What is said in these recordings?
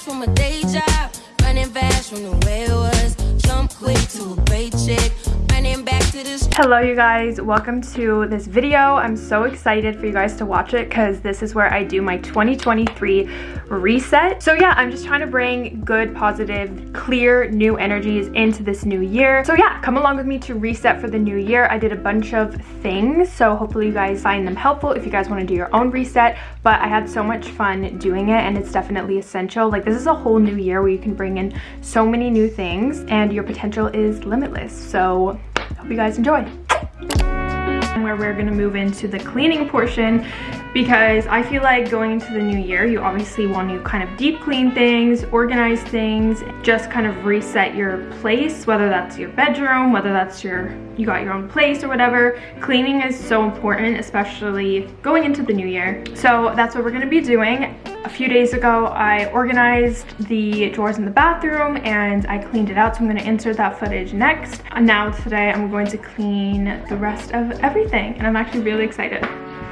from a day job, running fast from the way it was. Jump quick to a great chick. Hello you guys, welcome to this video. I'm so excited for you guys to watch it because this is where I do my 2023 reset. So yeah, I'm just trying to bring good, positive, clear, new energies into this new year. So yeah, come along with me to reset for the new year. I did a bunch of things, so hopefully you guys find them helpful if you guys want to do your own reset. But I had so much fun doing it and it's definitely essential. Like this is a whole new year where you can bring in so many new things and your potential is limitless. So hope you guys enjoy where we're gonna move into the cleaning portion because I feel like going into the new year, you obviously want to kind of deep clean things, organize things, just kind of reset your place, whether that's your bedroom, whether that's your, you got your own place or whatever. Cleaning is so important, especially going into the new year. So that's what we're gonna be doing. A few days ago, I organized the drawers in the bathroom and I cleaned it out. So I'm gonna insert that footage next. And now today, I'm going to clean the rest of everything and I'm actually really excited.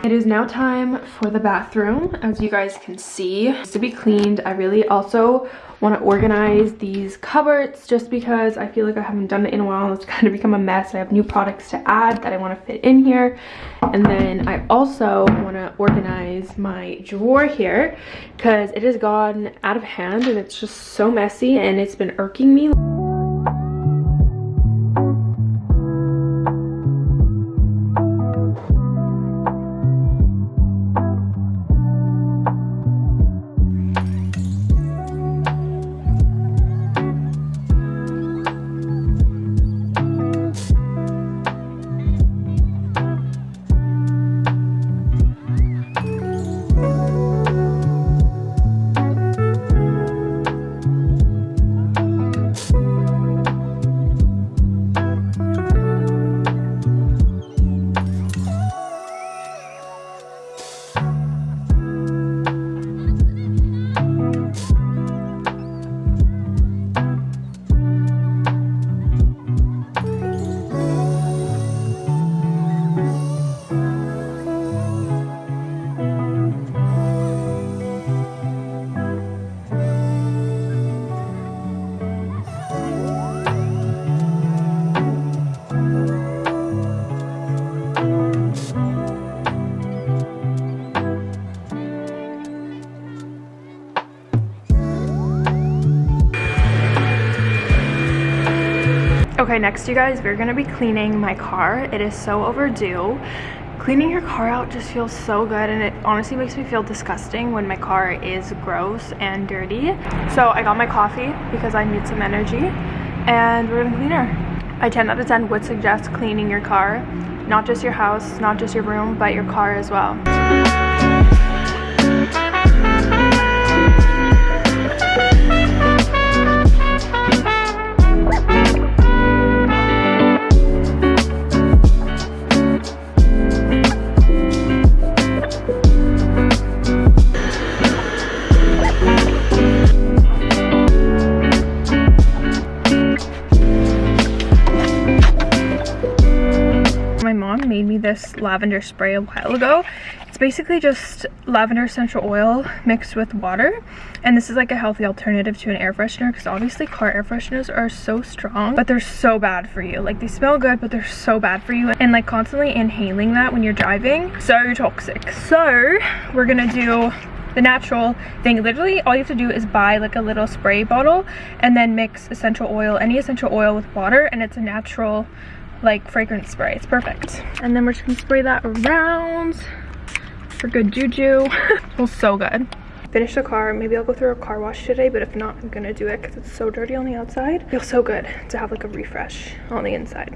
It is now time for the bathroom, as you guys can see. It's to be cleaned. I really also want to organize these cupboards just because I feel like I haven't done it in a while. And it's kind of become a mess. I have new products to add that I want to fit in here. And then I also want to organize my drawer here because it has gone out of hand and it's just so messy and it's been irking me. Next you guys, we're gonna be cleaning my car. It is so overdue. Cleaning your car out just feels so good and it honestly makes me feel disgusting when my car is gross and dirty. So I got my coffee because I need some energy and we're gonna clean her. I 10 out of 10 would suggest cleaning your car, not just your house, not just your room, but your car as well. This lavender spray a while ago. It's basically just lavender essential oil mixed with water. And this is like a healthy alternative to an air freshener because obviously car air fresheners are so strong, but they're so bad for you. Like they smell good, but they're so bad for you. And like constantly inhaling that when you're driving, so toxic. So we're gonna do the natural thing literally all you have to do is buy like a little spray bottle and then mix essential oil any essential oil with water and it's a natural like fragrance spray. It's perfect. And then we're just gonna spray that around for good juju. smells so good. Finish the car. Maybe I'll go through a car wash today, but if not, I'm gonna do it because it's so dirty on the outside. Feels so good to have like a refresh on the inside.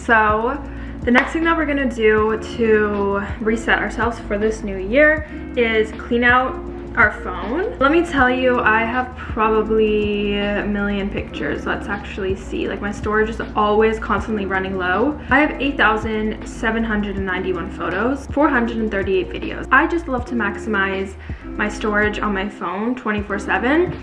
So the next thing that we're gonna do to reset ourselves for this new year is clean out our phone. Let me tell you, I have probably a million pictures. Let's actually see. Like my storage is always constantly running low. I have 8,791 photos, 438 videos. I just love to maximize my storage on my phone 24 7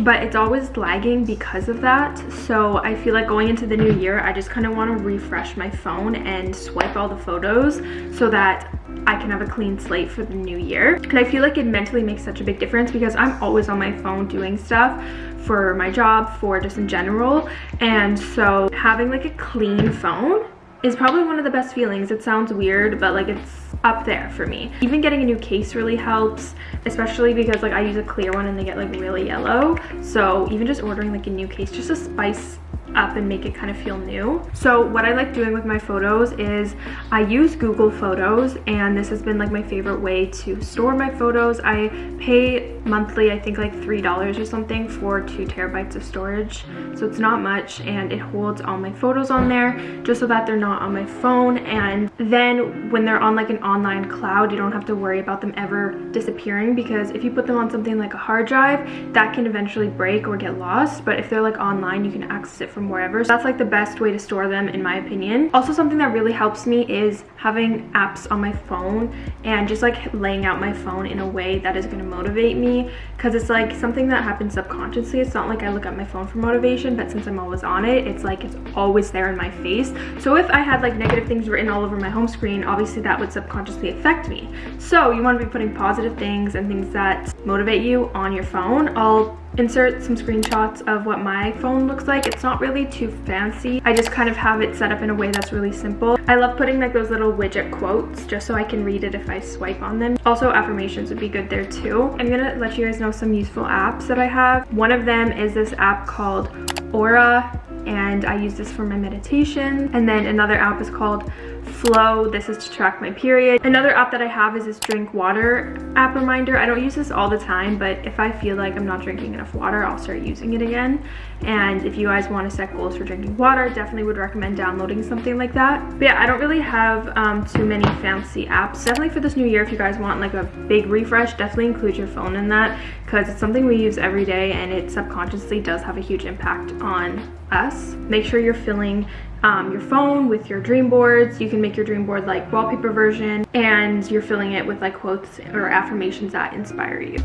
but it's always lagging because of that. So I feel like going into the new year, I just kind of want to refresh my phone and swipe all the photos so that I can have a clean slate for the new year. And I feel like it mentally makes such a big difference because I'm always on my phone doing stuff for my job, for just in general. And so having like a clean phone is probably one of the best feelings. It sounds weird, but like it's up there for me. Even getting a new case really helps, especially because like I use a clear one and they get like really yellow. So even just ordering like a new case just to spice up and make it kind of feel new. So what I like doing with my photos is I use Google Photos and this has been like my favorite way to store my photos. I pay monthly, I think like $3 or something for two terabytes of storage. So it's not much and it holds all my photos on there just so that they're not on my phone. And then when they're on like an online cloud, you don't have to worry about them ever disappearing because if you put them on something like a hard drive, that can eventually break or get lost. But if they're like online, you can access it from wherever. So that's like the best way to store them in my opinion. Also something that really helps me is having apps on my phone and just like laying out my phone in a way that is going to motivate me because it's like something that happens subconsciously. It's not like I look at my phone for motivation, but since I'm always on it, it's like it's always there in my face. So if I had like negative things written all over my home screen, obviously that would subconsciously affect me. So you want to be putting positive things and things that motivate you on your phone. I'll insert some screenshots of what my phone looks like. It's not really too fancy. I just kind of have it set up in a way that's really simple. I love putting like those little widget quotes just so I can read it if I swipe on them. Also affirmations would be good there too. I'm gonna let you guys know some useful apps that I have. One of them is this app called Aura and I use this for my meditation. And then another app is called Flo. This is to track my period. Another app that I have is this drink water app reminder. I don't use this all the time, but if I feel like I'm not drinking enough water, I'll start using it again. And if you guys want to set goals for drinking water, definitely would recommend downloading something like that. But yeah, I don't really have um, too many fancy apps. Definitely for this new year, if you guys want like a big refresh, definitely include your phone in that because it's something we use every day and it subconsciously does have a huge impact on us. Make sure you're filling um, your phone with your dream boards. You can make your dream board like wallpaper version and you're filling it with like quotes or affirmations that inspire you.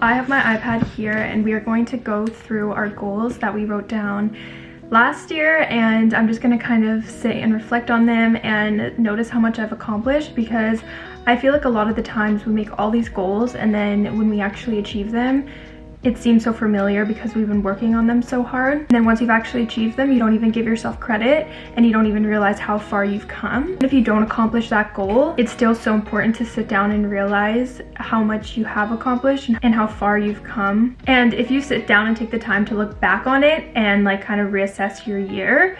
I have my iPad here and we are going to go through our goals that we wrote down last year and I'm just gonna kind of sit and reflect on them and notice how much I've accomplished because I feel like a lot of the times we make all these goals and then when we actually achieve them, it seems so familiar because we've been working on them so hard. And then once you've actually achieved them, you don't even give yourself credit and you don't even realize how far you've come. And if you don't accomplish that goal, it's still so important to sit down and realize how much you have accomplished and how far you've come. And if you sit down and take the time to look back on it and like kind of reassess your year,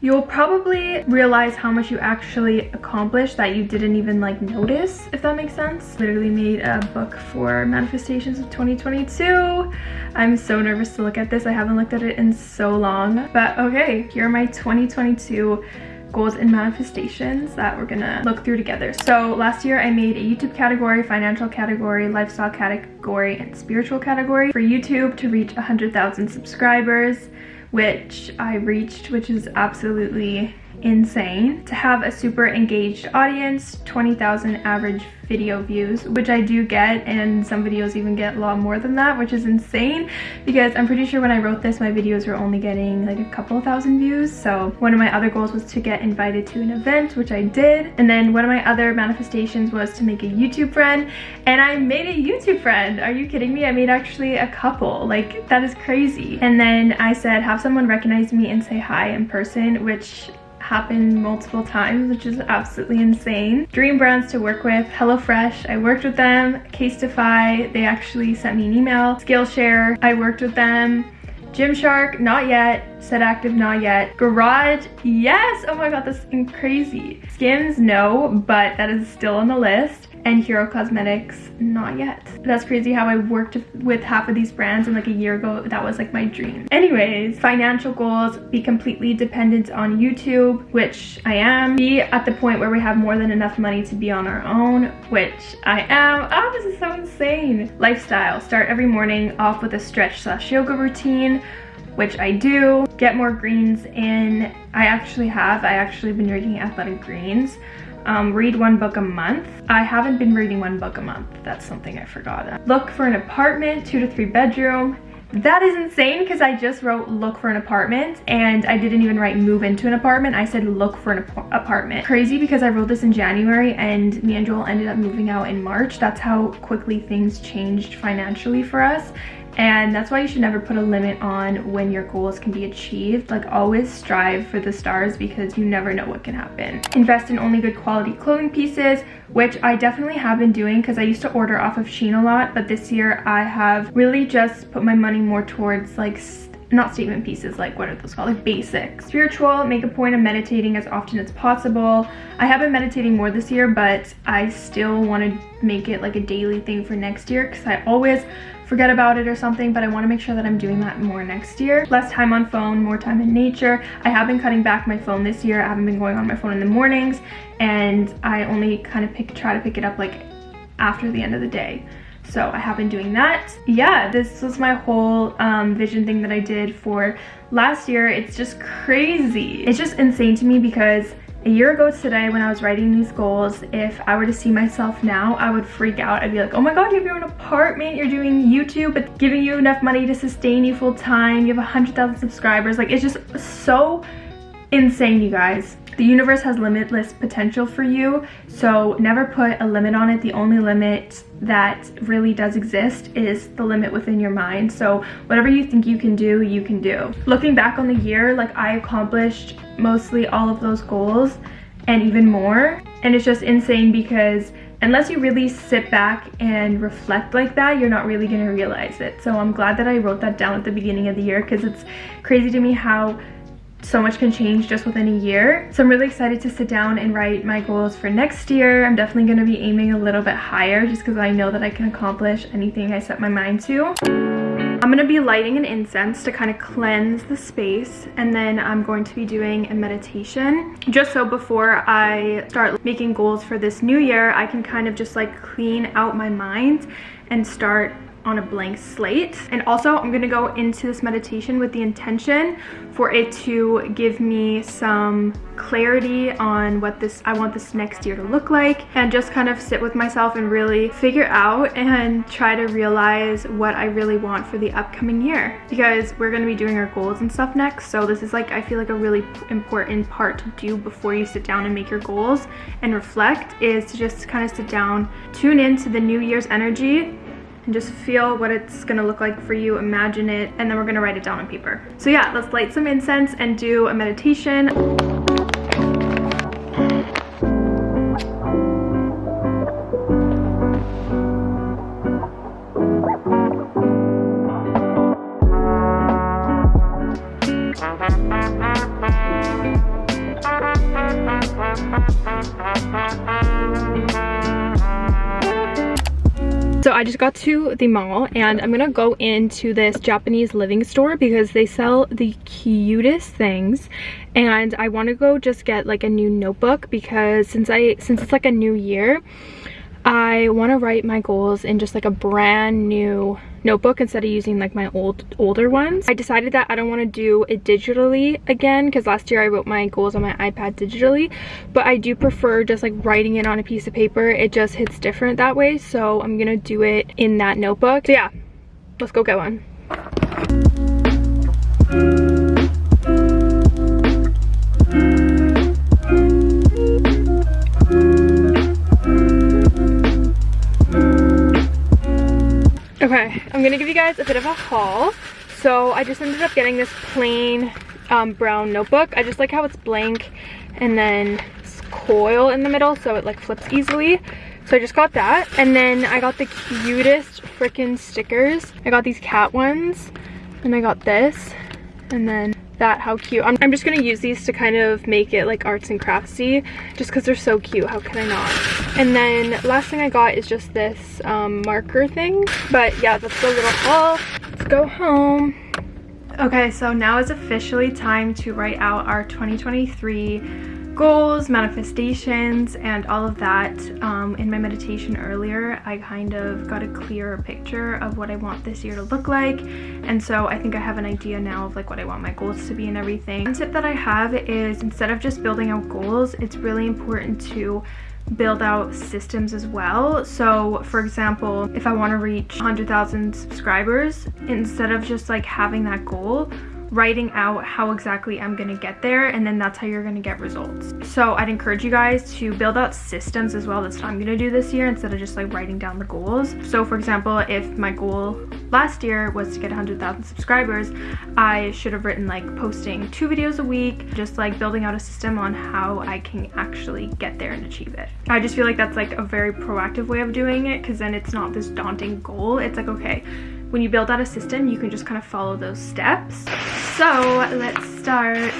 you'll probably realize how much you actually accomplished that you didn't even like notice, if that makes sense. Literally made a book for manifestations of 2022. I'm so nervous to look at this. I haven't looked at it in so long. But okay, here are my 2022 goals and manifestations that we're gonna look through together. So last year I made a YouTube category, financial category, lifestyle category, and spiritual category for YouTube to reach 100,000 subscribers which I reached, which is absolutely insane. To have a super engaged audience, 20,000 average video views, which I do get, and some videos even get a lot more than that, which is insane because I'm pretty sure when I wrote this, my videos were only getting like a couple thousand views. So one of my other goals was to get invited to an event, which I did. And then one of my other manifestations was to make a YouTube friend, and I made a YouTube friend. Are you kidding me? I made actually a couple. Like, that is crazy. And then I said, have someone recognize me and say hi in person, which happened multiple times, which is absolutely insane. Dream brands to work with, HelloFresh, I worked with them. Casetify, they actually sent me an email. Skillshare, I worked with them. Gymshark, not yet. Set Active, not yet. Garage, yes! Oh my god, this is crazy. Skims, no, but that is still on the list and Hero Cosmetics, not yet. That's crazy how I worked with half of these brands and like a year ago, that was like my dream. Anyways, financial goals, be completely dependent on YouTube, which I am. Be at the point where we have more than enough money to be on our own, which I am. Oh, this is so insane. Lifestyle, start every morning off with a stretch slash yoga routine which I do. Get more greens in. I actually have. I actually been drinking Athletic Greens um, read one book a month. I haven't been reading one book a month. That's something I forgot. Look for an apartment, two to three bedroom. That is insane because I just wrote look for an apartment and I didn't even write move into an apartment. I said look for an ap apartment. Crazy because I wrote this in January and me and Joel ended up moving out in March. That's how quickly things changed financially for us and that's why you should never put a limit on when your goals can be achieved. Like always strive for the stars because you never know what can happen. Invest in only good quality clothing pieces which i definitely have been doing because i used to order off of shein a lot but this year i have really just put my money more towards like not statement pieces like what are those called? Like basic spiritual make a point of meditating as often as possible. I have been meditating more this year but i still want to make it like a daily thing for next year because i always forget about it or something, but I want to make sure that I'm doing that more next year. Less time on phone, more time in nature. I have been cutting back my phone this year. I haven't been going on my phone in the mornings and I only kind of pick try to pick it up like after the end of the day. So I have been doing that. Yeah, this was my whole um, vision thing that I did for last year. It's just crazy. It's just insane to me because a year ago today when I was writing these goals, if I were to see myself now, I would freak out. I'd be like, oh my God, you have your own apartment, you're doing YouTube, but giving you enough money to sustain you full time, you have 100,000 subscribers. Like, it's just so insane, you guys. The universe has limitless potential for you, so never put a limit on it. The only limit that really does exist is the limit within your mind. So whatever you think you can do, you can do. Looking back on the year, like I accomplished mostly all of those goals and even more. And it's just insane because unless you really sit back and reflect like that, you're not really gonna realize it. So I'm glad that I wrote that down at the beginning of the year because it's crazy to me how so much can change just within a year. So I'm really excited to sit down and write my goals for next year. I'm definitely going to be aiming a little bit higher just because I know that I can accomplish anything I set my mind to. I'm going to be lighting an incense to kind of cleanse the space and then I'm going to be doing a meditation just so before I start making goals for this new year I can kind of just like clean out my mind and start on a blank slate. And also I'm gonna go into this meditation with the intention for it to give me some clarity on what this I want this next year to look like and just kind of sit with myself and really figure out and try to realize what I really want for the upcoming year because we're to be doing our goals and stuff next so this is like I feel like a really important part to do before you sit down and make your goals and reflect is to just kind of sit down tune into the new year's energy and just feel what it's gonna look like for you, imagine it, and then we're gonna write it down on paper. So yeah, let's light some incense and do a meditation. I just got to the mall and I'm gonna go into this Japanese living store because they sell the cutest things. And I want to go just get like a new notebook because since I since it's like a new year I want to write my goals in just like a brand new notebook instead of using like my old older ones. I decided that I don't want to do it digitally again because last year I wrote my goals on my iPad digitally but I do prefer just like writing it on a piece of paper. It just hits different that way so I'm gonna do it in that notebook. So yeah, let's go get one. Okay, I'm gonna give you guys a bit of a haul. So I just ended up getting this plain um, brown notebook. I just like how it's blank and then it's coil in the middle so it like flips easily. So I just got that. And then I got the cutest freaking stickers. I got these cat ones and I got this and then that how cute. I'm, I'm just gonna use these to kind of make it like arts and craftsy just because they're so cute how can I not? And then last thing I got is just this um, marker thing but yeah that's the little haul let's go home. Okay so now is officially time to write out our 2023 goals, manifestations, and all of that. Um, in my meditation earlier, I kind of got a clearer picture of what I want this year to look like. And so I think I have an idea now of like what I want my goals to be and everything. One tip that I have is instead of just building out goals, it's really important to build out systems as well. So for example, if I want to reach 100,000 subscribers, instead of just like having that goal, writing out how exactly I'm gonna get there and then that's how you're gonna get results. So I'd encourage you guys to build out systems as well. That's what I'm gonna do this year instead of just like writing down the goals. So for example, if my goal last year was to get 100,000 subscribers, I should have written like posting two videos a week, just like building out a system on how I can actually get there and achieve it. I just feel like that's like a very proactive way of doing it because then it's not this daunting goal. It's like, okay, when you build out a system, you can just kind of follow those steps. So let's start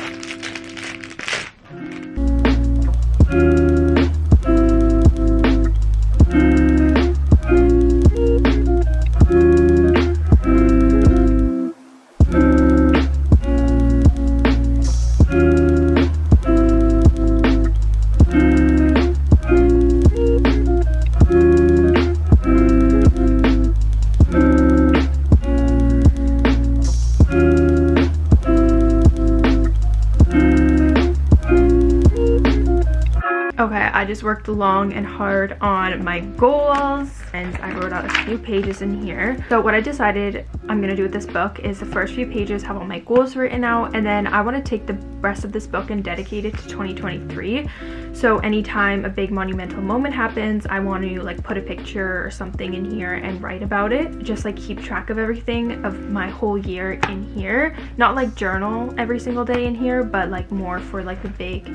just worked long and hard on my goals and I wrote out a few pages in here. So what I decided I'm gonna do with this book is the first few pages have all my goals written out and then I want to take the rest of this book and dedicate it to 2023. So anytime a big monumental moment happens, I want to like put a picture or something in here and write about it. Just like keep track of everything of my whole year in here. Not like journal every single day in here, but like more for like the big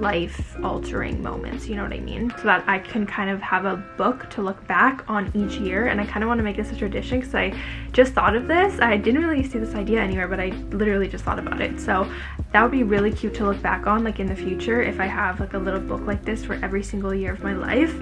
life altering moments you know what i mean? So that i can kind of have a book to look back on each year and i kind of want to make this a tradition because i just thought of this. I didn't really see this idea anywhere but i literally just thought about it. So that would be really cute to look back on like in the future if i have like a little book like this for every single year of my life.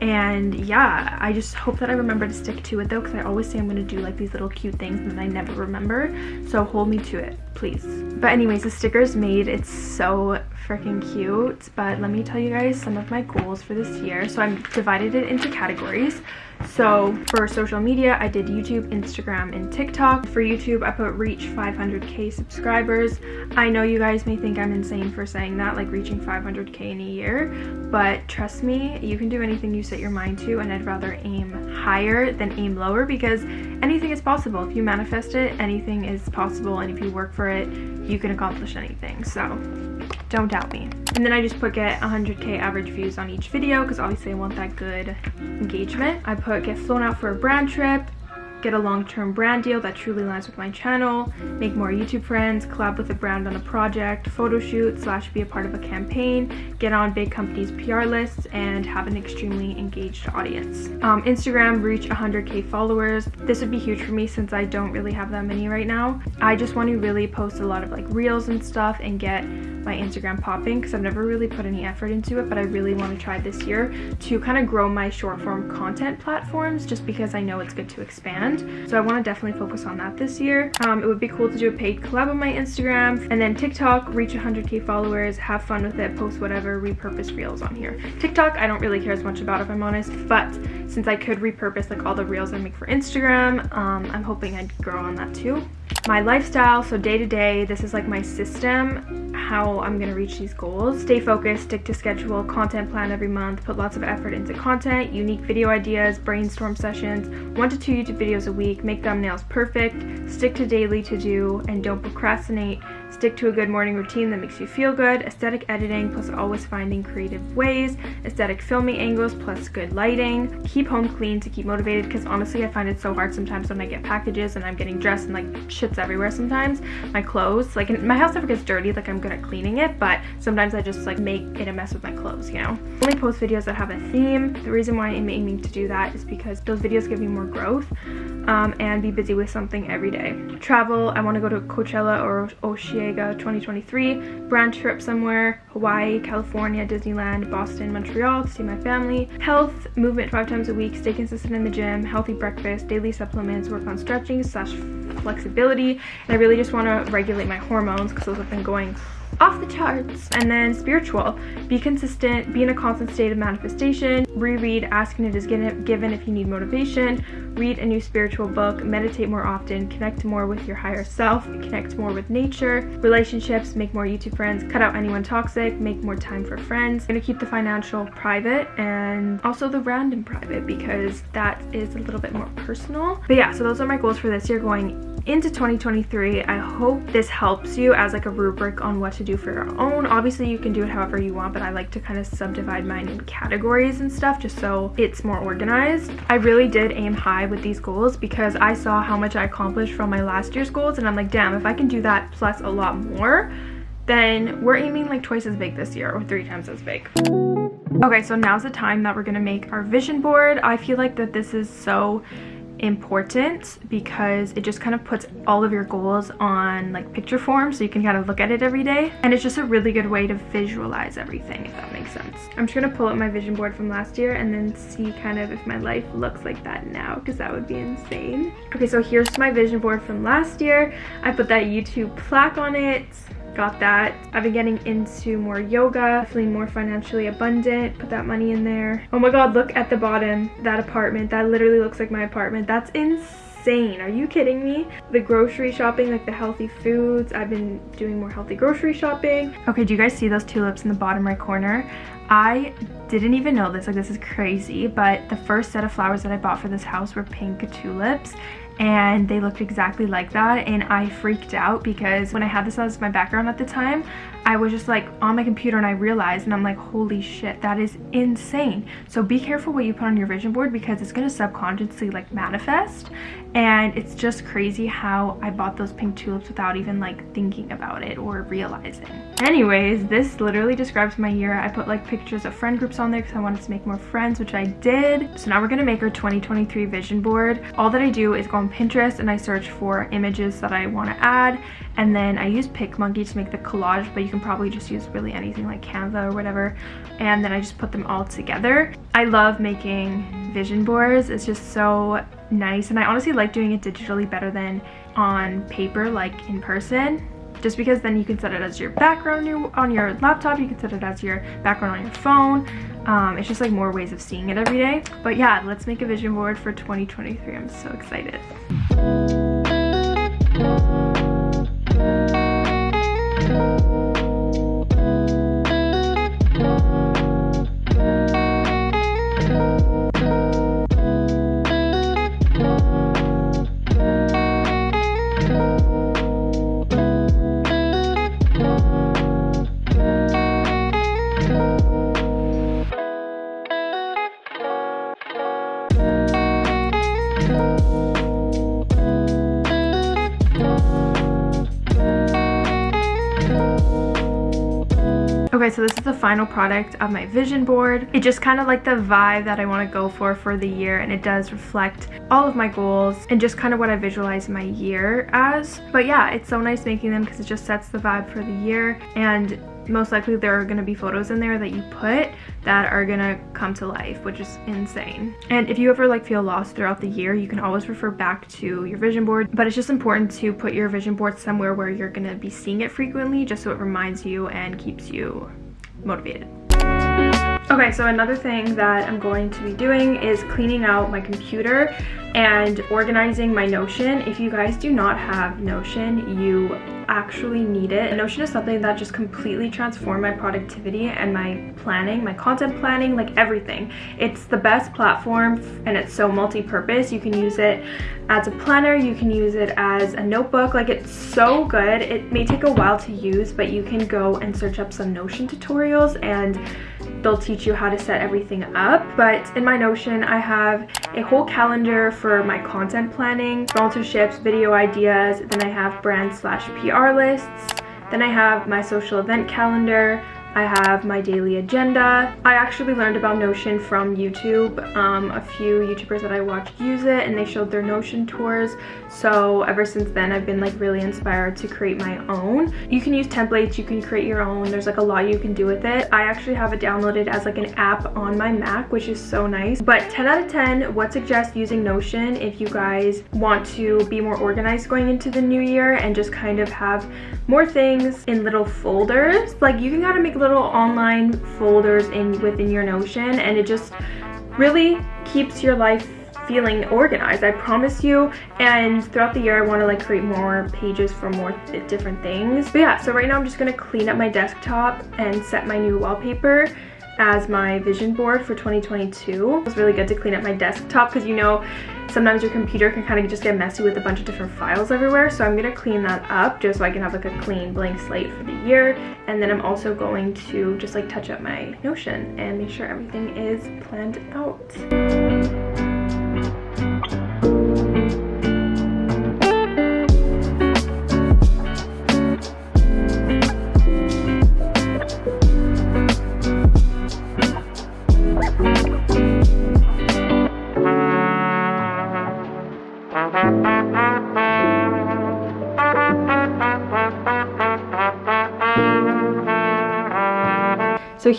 And yeah i just hope that i remember to stick to it though because i always say i'm going to do like these little cute things and i never remember. So hold me to it please. But anyways the sticker is made it's so freaking cute. But let me tell you guys some of my goals for this year. So i'm divided it into categories so for social media, I did YouTube, Instagram, and TikTok. For YouTube, I put reach 500k subscribers. I know you guys may think I'm insane for saying that, like reaching 500k in a year, but trust me, you can do anything you set your mind to, and I'd rather aim higher than aim lower because anything is possible. If you manifest it, anything is possible, and if you work for it, you can accomplish anything. So don't doubt me. And then I just put get 100k average views on each video because obviously I want that good engagement. I put get flown out for a brand trip get a long-term brand deal that truly aligns with my channel, make more YouTube friends, collab with a brand on a project, photo shoot slash be a part of a campaign, get on big companies' PR lists, and have an extremely engaged audience. Um, Instagram, reach 100k followers. This would be huge for me since I don't really have that many right now. I just want to really post a lot of like reels and stuff and get my Instagram popping because I've never really put any effort into it, but I really want to try this year to kind of grow my short form content platforms just because I know it's good to expand. So I want to definitely focus on that this year. Um, it would be cool to do a paid collab on my Instagram and then TikTok, reach 100k followers, have fun with it, post whatever, repurpose reels on here. TikTok, I don't really care as much about if I'm honest, but since I could repurpose like all the reels I make for Instagram, um, I'm hoping I'd grow on that too my lifestyle so day to day this is like my system how i'm going to reach these goals. Stay focused stick to schedule content plan every month put lots of effort into content unique video ideas brainstorm sessions one to two youtube videos a week make thumbnails perfect stick to daily to do and don't procrastinate Stick to a good morning routine that makes you feel good. Aesthetic editing plus always finding creative ways. Aesthetic filming angles plus good lighting. Keep home clean to keep motivated because honestly I find it so hard sometimes when I get packages and I'm getting dressed and like shit's everywhere sometimes. My clothes, like my house never gets dirty, like I'm good at cleaning it, but sometimes I just like make it a mess with my clothes, you know? Only post videos that have a theme. The reason why I'm aiming to do that is because those videos give me more growth um, and be busy with something every day. Travel, I want to go to Coachella or Osheaga 2023. Brand trip somewhere, Hawaii, California, Disneyland, Boston, Montreal to see my family. Health, movement five times a week, stay consistent in the gym, healthy breakfast, daily supplements, work on stretching slash flexibility. And I really just want to regulate my hormones because those have been going off the charts. And then spiritual, be consistent, be in a constant state of manifestation, reread, ask and it is given if you need motivation, read a new spiritual book, meditate more often, connect more with your higher self, connect more with nature, relationships, make more YouTube friends, cut out anyone toxic, make more time for friends. I'm gonna keep the financial private and also the random private because that is a little bit more personal. But yeah, so those are my goals for this year going into 2023 i hope this helps you as like a rubric on what to do for your own. Obviously you can do it however you want but i like to kind of subdivide mine in categories and stuff just so it's more organized. I really did aim high with these goals because i saw how much i accomplished from my last year's goals and i'm like damn if i can do that plus a lot more then we're aiming like twice as big this year or three times as big. Okay so now's the time that we're gonna make our vision board. I feel like that this is so important because it just kind of puts all of your goals on like picture form so you can kind of look at it every day. And it's just a really good way to visualize everything if that makes sense. I'm just gonna pull up my vision board from last year and then see kind of if my life looks like that now because that would be insane. Okay so here's my vision board from last year. I put that youtube plaque on it got that. I've been getting into more yoga, feeling more financially abundant, put that money in there. Oh my god, look at the bottom, that apartment. That literally looks like my apartment. That's insane. Are you kidding me? The grocery shopping, like the healthy foods. I've been doing more healthy grocery shopping. Okay, do you guys see those tulips in the bottom right corner? I didn't even know this, like this is crazy, but the first set of flowers that I bought for this house were pink tulips and they looked exactly like that and I freaked out because when I had this as my background at the time I was just like on my computer and I realized and I'm like holy shit that is insane. So be careful what you put on your vision board because it's to subconsciously like manifest and it's just crazy how I bought those pink tulips without even like thinking about it or realizing. Anyways this literally describes my year. I put like pictures of friend groups on there because I wanted to make more friends which I did. So now we're to make our 2023 vision board. All that I do is go on Pinterest and I search for images that I want to add and then I use PicMonkey to make the collage but you can probably just use really anything like Canva or whatever and then I just put them all together. I love making vision boards. It's just so nice and I honestly like doing it digitally better than on paper like in person. Just because then you can set it as your background on your, on your laptop you can set it as your background on your phone. Um, it's just like more ways of seeing it every day. But yeah let's make a vision board for 2023 i'm so excited final product of my vision board. It just kind of like the vibe that I want to go for for the year and it does reflect all of my goals and just kind of what I visualize my year as. But yeah, it's so nice making them because it just sets the vibe for the year and most likely there are going to be photos in there that you put that are going to come to life which is insane and if you ever like feel lost throughout the year you can always refer back to your vision board but it's just important to put your vision board somewhere where you're going to be seeing it frequently just so it reminds you and keeps you motivated Okay, so another thing that I'm going to be doing is cleaning out my computer and organizing my Notion. If you guys do not have Notion, you actually need it. Notion is something that just completely transformed my productivity and my planning, my content planning, like everything. It's the best platform and it's so multi-purpose. You can use it as a planner, you can use it as a notebook. Like it's so good. It may take a while to use, but you can go and search up some Notion tutorials and they'll teach you how to set everything up. But in my Notion, I have a whole calendar for my content planning, sponsorships, video ideas, then I have brand slash PR lists, then I have my social event calendar, I have my daily agenda. I actually learned about Notion from YouTube. Um, a few YouTubers that I watched use it and they showed their Notion tours. So ever since then, I've been like really inspired to create my own. You can use templates, you can create your own. There's like a lot you can do with it. I actually have it downloaded as like an app on my Mac, which is so nice. But 10 out of 10 would suggest using Notion if you guys want to be more organized going into the new year and just kind of have more things in little folders. Like you can kind of make little online folders in within your Notion and it just really keeps your life feeling organized i promise you and throughout the year i want to like create more pages for more th different things but yeah so right now i'm just going to clean up my desktop and set my new wallpaper as my vision board for 2022. It's really good to clean up my desktop because you know sometimes your computer can kind of just get messy with a bunch of different files everywhere. So I'm going to clean that up just so I can have like a clean blank slate for the year. And then I'm also going to just like touch up my Notion and make sure everything is planned out.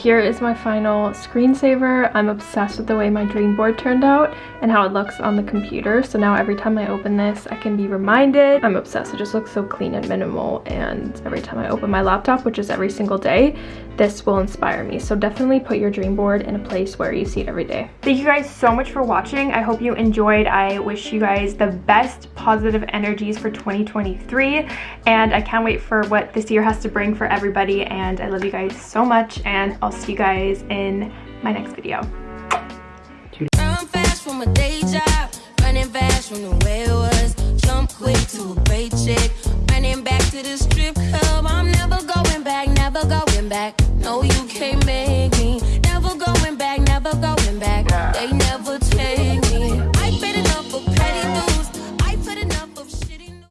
Here is my final screensaver. I'm obsessed with the way my dream board turned out and how it looks on the computer. So now every time I open this, I can be reminded. I'm obsessed. It just looks so clean and minimal. And every time I open my laptop, which is every single day, this will inspire me. So definitely put your dream board in a place where you see it every day. Thank you guys so much for watching. I hope you enjoyed. I wish you guys the best positive energies for 2023. And I can't wait for what this year has to bring for everybody. And I love you guys so much. And I'll see you guys in my next video. running fast from the way it was. Jump quick to a great chick, running back to the strip club. I'm never going back, never going back. No, you came